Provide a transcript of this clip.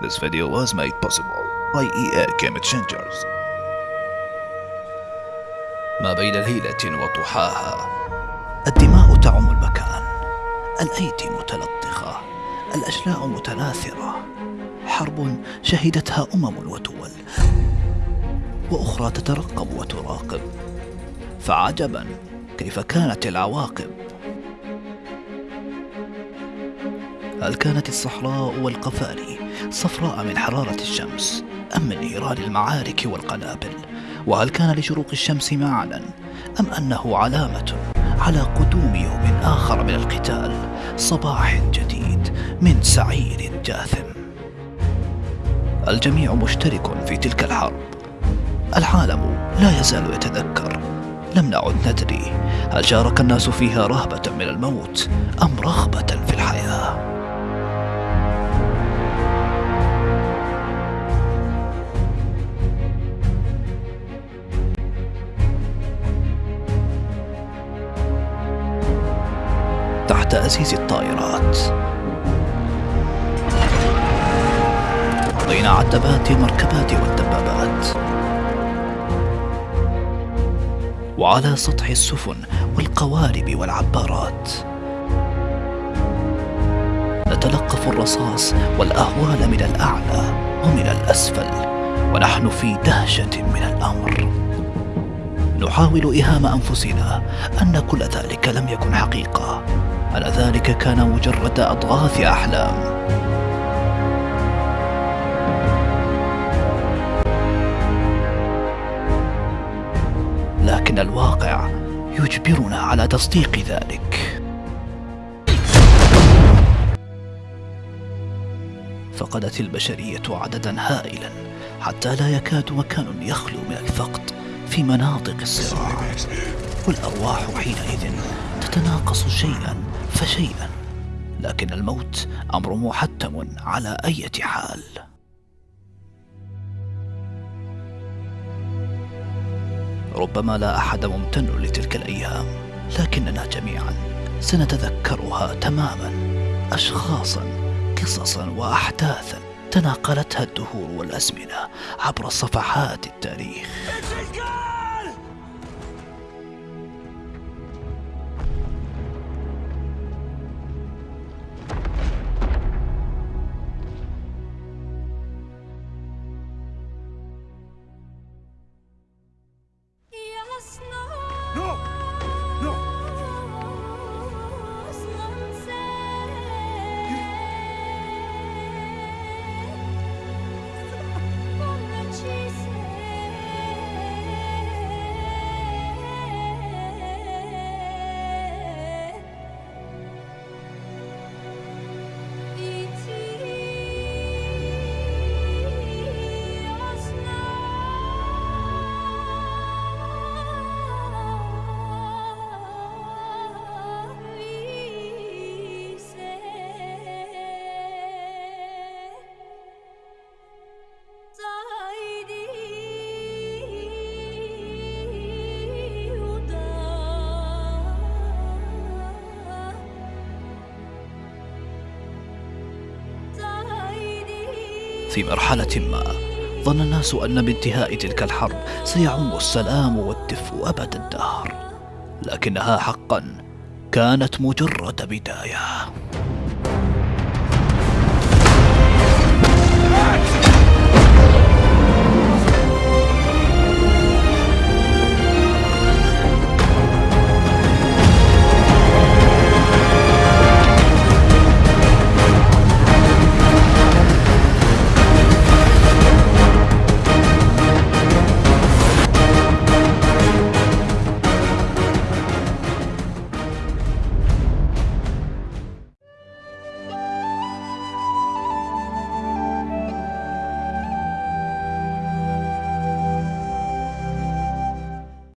This video was made possible by EA Game Changers. ما بين ليلة وضحاها الدماء تعم المكان. الأيدي متلطخة. الأشلاء متناثرة. حرب شهدتها أمم ودول وأخرى تترقب وتراقب. فعجبا كيف كانت العواقب. هل كانت الصحراء والقفاري صفراء من حرارة الشمس أم من نيران المعارك والقنابل؟ وهل كان لشروق الشمس معنى أم أنه علامة على قدوم يوم آخر من القتال؟ صباح جديد من سعير جاثم. الجميع مشترك في تلك الحرب. العالم لا يزال يتذكر. لم نعد ندري هل شارك الناس فيها رهبة من الموت أم رغبة في الحياة. أزيز الطائرات. بين عتبات المركبات والدبابات. وعلى سطح السفن والقوارب والعبارات. نتلقف الرصاص والأهوال من الأعلى ومن الأسفل ونحن في دهشة من الأمر. نحاول إيهام أنفسنا أن كل ذلك لم يكن حقيقة. أن ذلك كان مجرد أضغاث أحلام. لكن الواقع يجبرنا على تصديق ذلك. فقدت البشرية عددا هائلا حتى لا يكاد مكان يخلو من الفقد في مناطق الصراع. والأرواح حينئذ تتناقص شيئا فشيئا لكن الموت أمر محتم على أي حال. ربما لا أحد ممتن لتلك الأيام لكننا جميعا سنتذكرها تماما أشخاصا قصصا وأحداثا تناقلتها الدهور والأزمنة عبر صفحات التاريخ. No! في مرحلة ما. ظن الناس أن بانتهاء تلك الحرب سيعم السلام والدفء أبد الدهر. لكنها حقا كانت مجرد بداية.